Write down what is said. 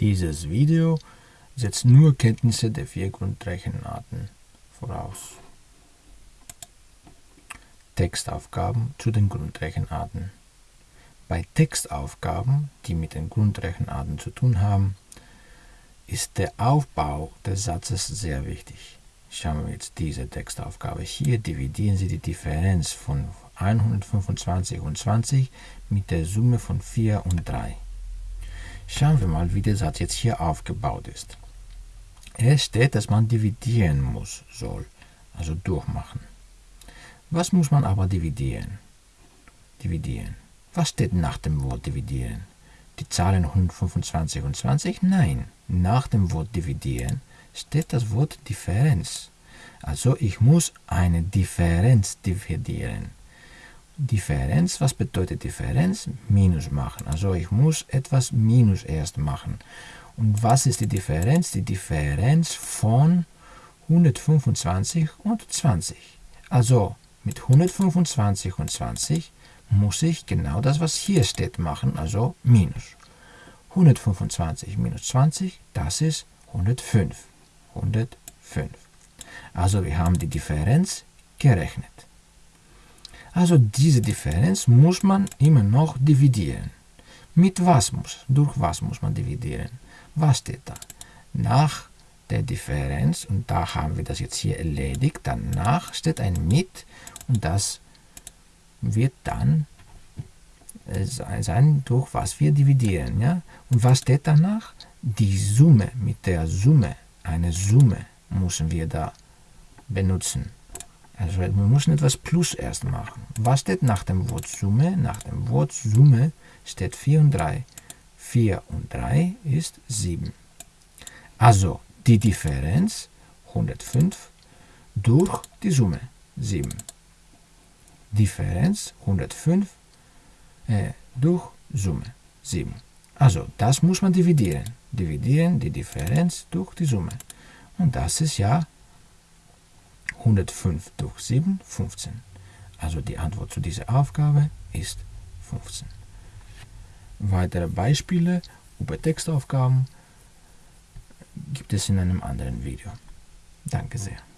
Dieses Video setzt nur Kenntnisse der vier Grundrechenarten voraus. Textaufgaben zu den Grundrechenarten. Bei Textaufgaben, die mit den Grundrechenarten zu tun haben, ist der Aufbau des Satzes sehr wichtig. Schauen wir jetzt diese Textaufgabe. Hier dividieren Sie die Differenz von 125 und 20 mit der Summe von 4 und 3. Schauen wir mal, wie der Satz jetzt hier aufgebaut ist. Es steht, dass man dividieren muss, soll, also durchmachen. Was muss man aber dividieren? Dividieren. Was steht nach dem Wort dividieren? Die Zahlen 125 und 20? Nein, nach dem Wort dividieren steht das Wort Differenz. Also ich muss eine Differenz dividieren. Differenz, was bedeutet Differenz? Minus machen. Also ich muss etwas minus erst machen. Und was ist die Differenz? Die Differenz von 125 und 20. Also mit 125 und 20 muss ich genau das, was hier steht, machen, also minus. 125 minus 20, das ist 105. 105. Also wir haben die Differenz gerechnet. Also diese Differenz muss man immer noch dividieren. Mit was muss? Durch was muss man dividieren? Was steht da? Nach der Differenz, und da haben wir das jetzt hier erledigt, danach steht ein mit und das wird dann äh, sein, durch was wir dividieren. Ja? Und was steht danach? Die Summe, mit der Summe, eine Summe müssen wir da benutzen. Also wir müssen etwas Plus erst machen. Was steht nach dem Wort Summe? Nach dem Wort Summe steht 4 und 3. 4 und 3 ist 7. Also die Differenz 105 durch die Summe 7. Differenz 105 äh, durch Summe 7. Also das muss man dividieren. Dividieren die Differenz durch die Summe. Und das ist ja 105 durch 7, 15. Also die Antwort zu dieser Aufgabe ist 15. Weitere Beispiele über Textaufgaben gibt es in einem anderen Video. Danke sehr.